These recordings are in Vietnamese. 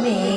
me.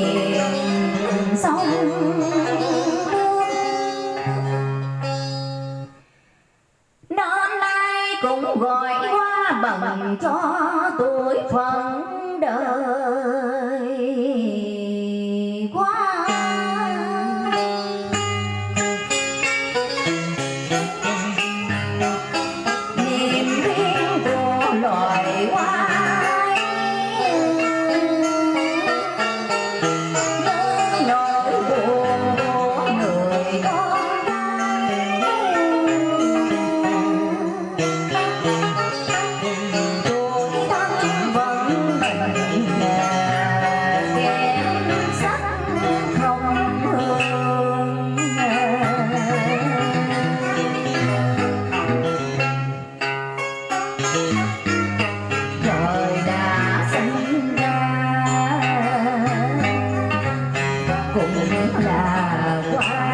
cũng là quá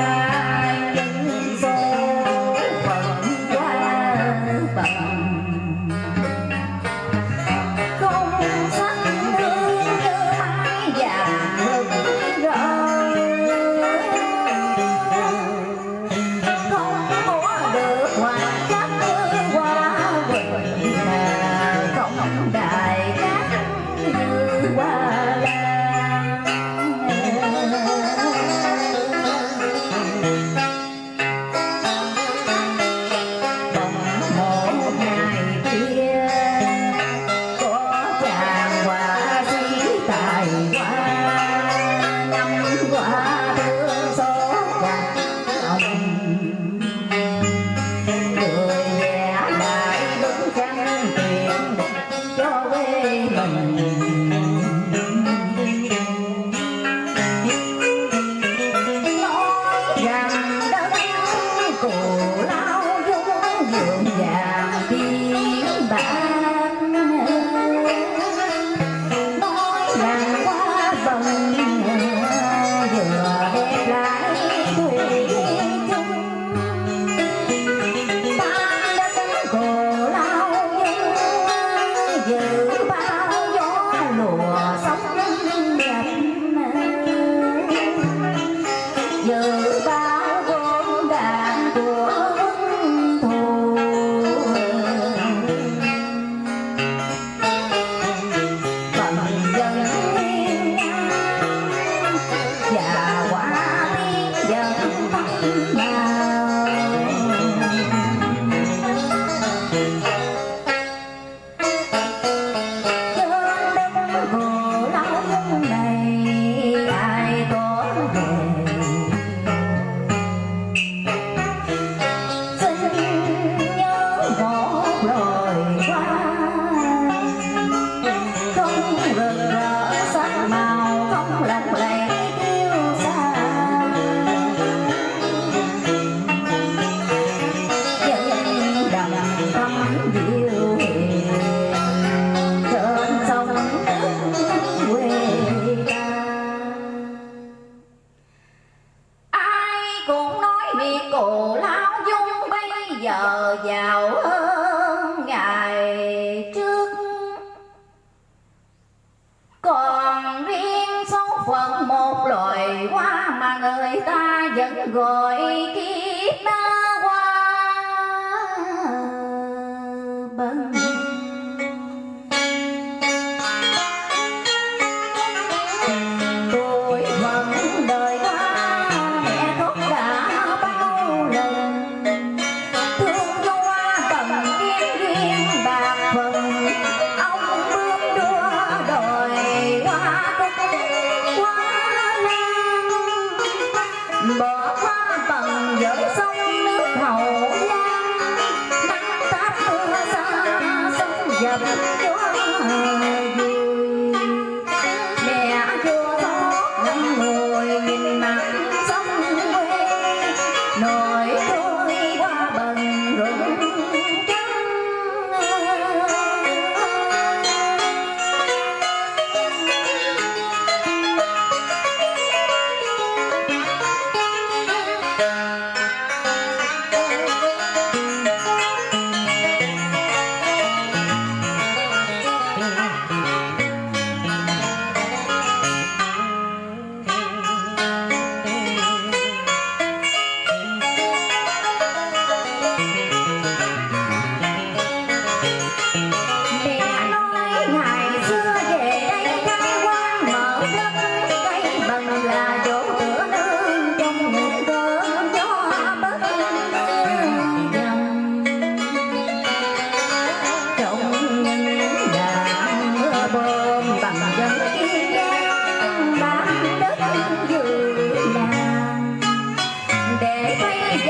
bảy qua năm qua mưa gió gạt lòng người vẽ lại bức tranh tiền cho quê mình. Hãy subscribe cho kênh yeah.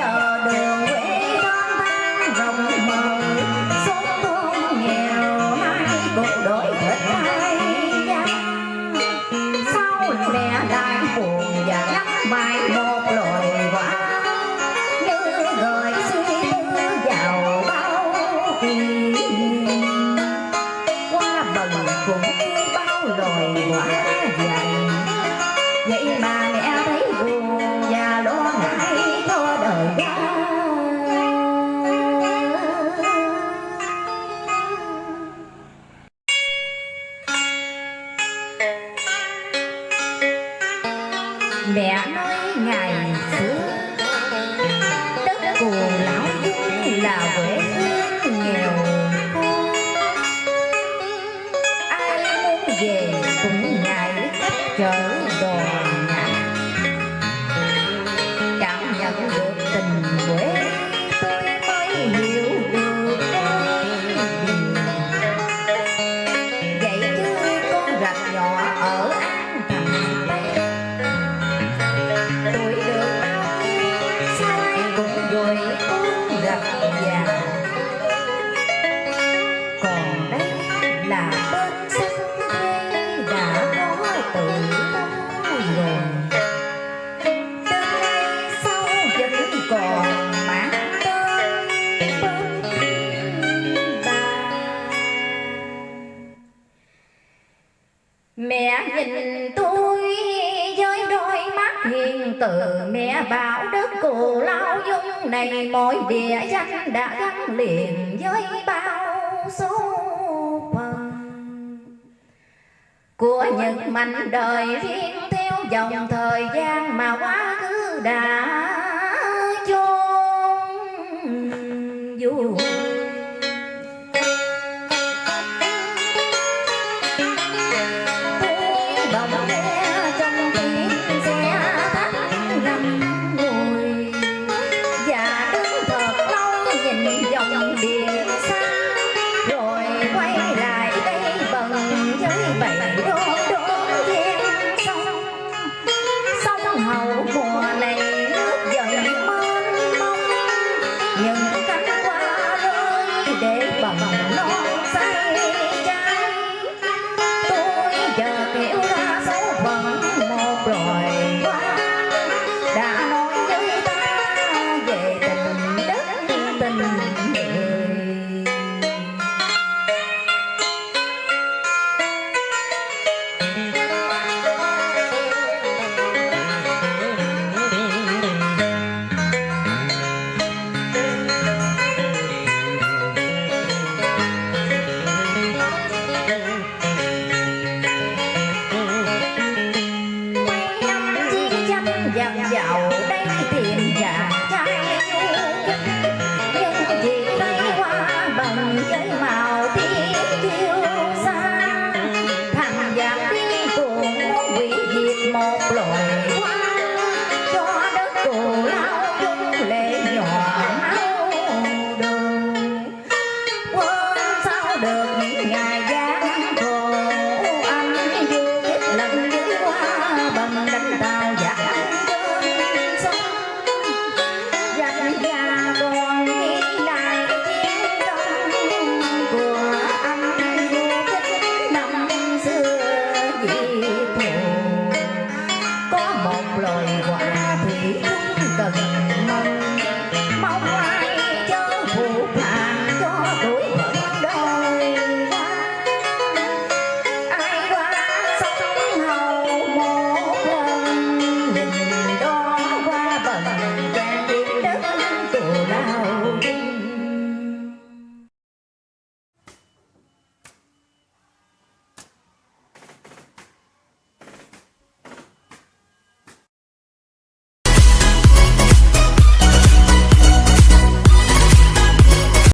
Dạ, giờ đường nơi ngày xưa. Đất của lão cũng là quê nghèo. Khô ai muốn về cũng ngại cách trở này mỗi địa danh đã gắn liền với bao số phận. Của những mảnh đời riêng theo dòng thời gian mà quá khứ đã